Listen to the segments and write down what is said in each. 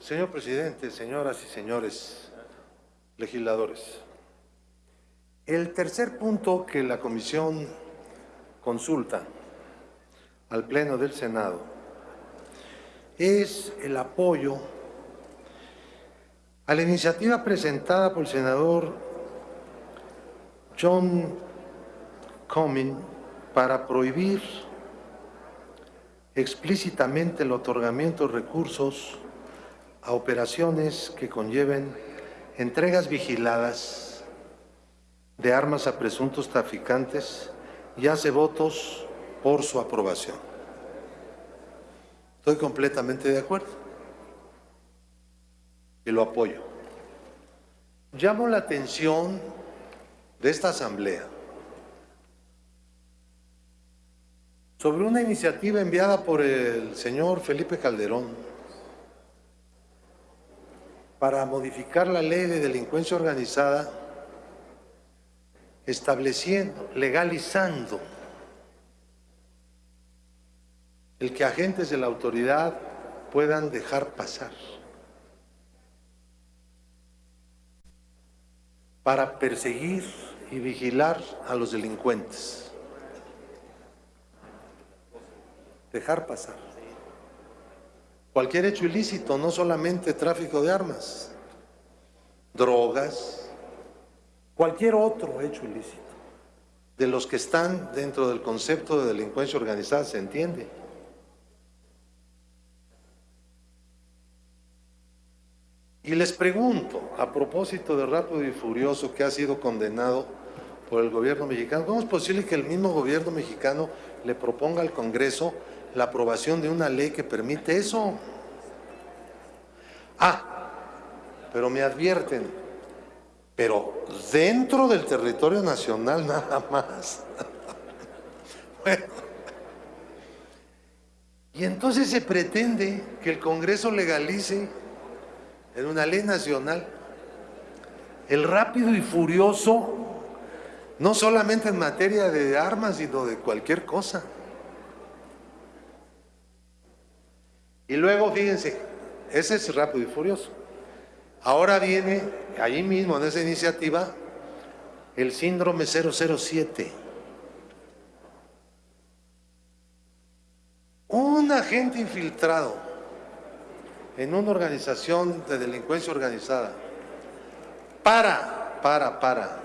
Señor presidente, señoras y señores legisladores, el tercer punto que la comisión consulta al Pleno del Senado es el apoyo a la iniciativa presentada por el senador John Comyn para prohibir explícitamente el otorgamiento de recursos a operaciones que conlleven entregas vigiladas de armas a presuntos traficantes y hace votos por su aprobación. Estoy completamente de acuerdo y lo apoyo. Llamo la atención de esta Asamblea sobre una iniciativa enviada por el señor Felipe Calderón para modificar la ley de delincuencia organizada, estableciendo, legalizando el que agentes de la autoridad puedan dejar pasar para perseguir y vigilar a los delincuentes. dejar pasar. Cualquier hecho ilícito, no solamente tráfico de armas, drogas, cualquier otro hecho ilícito, de los que están dentro del concepto de delincuencia organizada, se entiende. Y les pregunto, a propósito de Rápido y Furioso que ha sido condenado por el gobierno mexicano, ¿cómo es posible que el mismo gobierno mexicano le proponga al Congreso la aprobación de una ley que permite eso. Ah, pero me advierten, pero dentro del territorio nacional nada más. bueno, y entonces se pretende que el Congreso legalice en una ley nacional el rápido y furioso, no solamente en materia de armas, sino de cualquier cosa. Y luego, fíjense, ese es rápido y furioso. Ahora viene, allí mismo en esa iniciativa, el síndrome 007. Un agente infiltrado en una organización de delincuencia organizada para, para, para,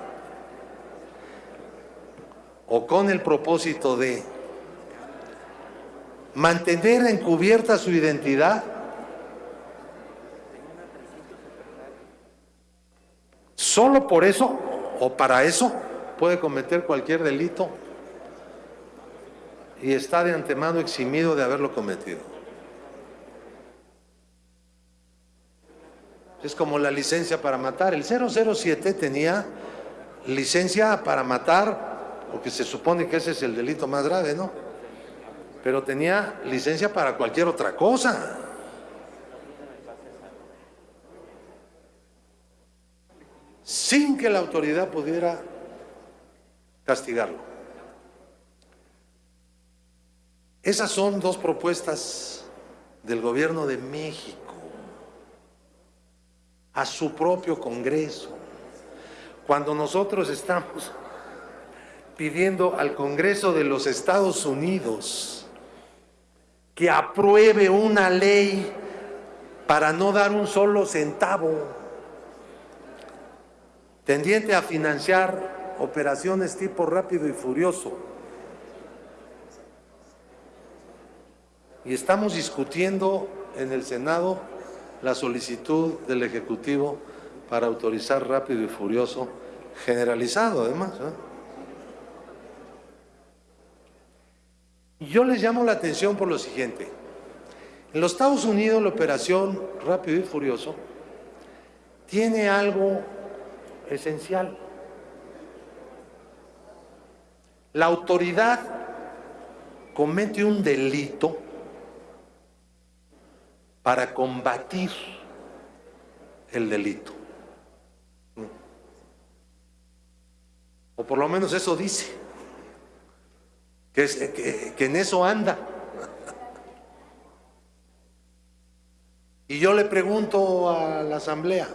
o con el propósito de mantener encubierta su identidad, solo por eso o para eso puede cometer cualquier delito y está de antemano eximido de haberlo cometido. Es como la licencia para matar. El 007 tenía licencia para matar, porque se supone que ese es el delito más grave, ¿no? Pero tenía licencia para cualquier otra cosa. Sin que la autoridad pudiera castigarlo. Esas son dos propuestas del gobierno de México a su propio Congreso. Cuando nosotros estamos pidiendo al Congreso de los Estados Unidos que apruebe una ley para no dar un solo centavo tendiente a financiar operaciones tipo rápido y furioso. Y estamos discutiendo en el Senado la solicitud del Ejecutivo para autorizar rápido y furioso, generalizado además. ¿eh? Yo les llamo la atención por lo siguiente. En los Estados Unidos la operación Rápido y Furioso tiene algo esencial. La autoridad comete un delito para combatir el delito. O por lo menos eso dice que, en eso anda. Y yo le pregunto a la Asamblea,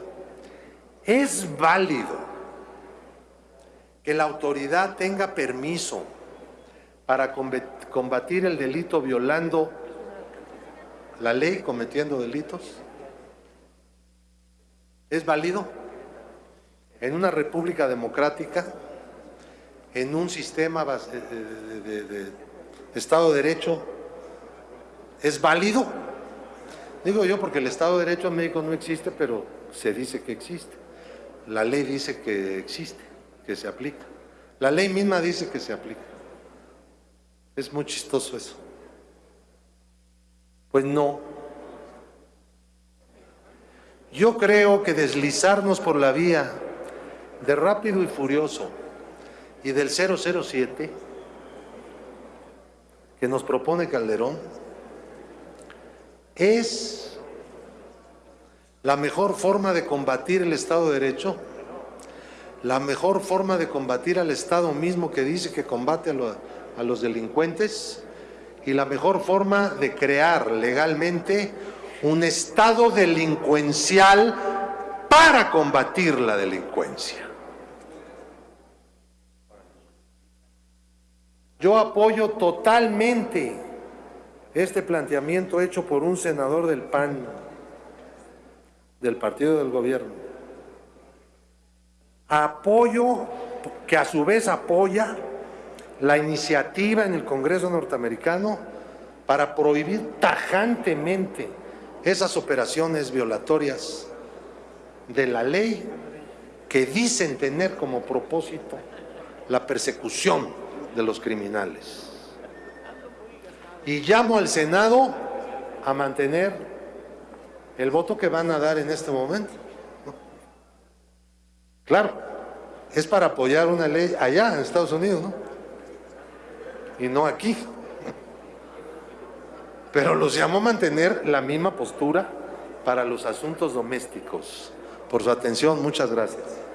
¿es válido que la autoridad tenga permiso para combatir el delito violando la ley, cometiendo delitos? ¿Es válido? En una república democrática, en un sistema de, de Estado de Derecho, ¿es válido? Digo yo porque el Estado de Derecho en México no existe, pero se dice que existe. La ley dice que existe, que se aplica. La ley misma dice que se aplica. Es muy chistoso eso. Pues no. Yo creo que deslizarnos por la vía de rápido y furioso y del 007 que nos propone Calderón es la mejor forma de combatir el Estado de Derecho, la mejor forma de combatir al Estado mismo que dice que combate a, a los delincuentes y la mejor forma de crear legalmente un Estado delincuencial para combatir la delincuencia. Yo apoyo totalmente este planteamiento hecho por un senador del PAN, del partido del gobierno. Apoyo, que a su vez apoya la iniciativa en el Congreso norteamericano para prohibir tajantemente esas operaciones violatorias de la ley que dicen tener como propósito la persecución de los criminales. Y llamo al Senado a mantener el voto que van a dar en este momento. Claro, es para apoyar una ley allá en Estados Unidos, ¿no? Y no aquí. Pero los llamo a mantener la misma postura para los asuntos domésticos. Por su atención, muchas gracias.